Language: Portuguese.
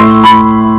Música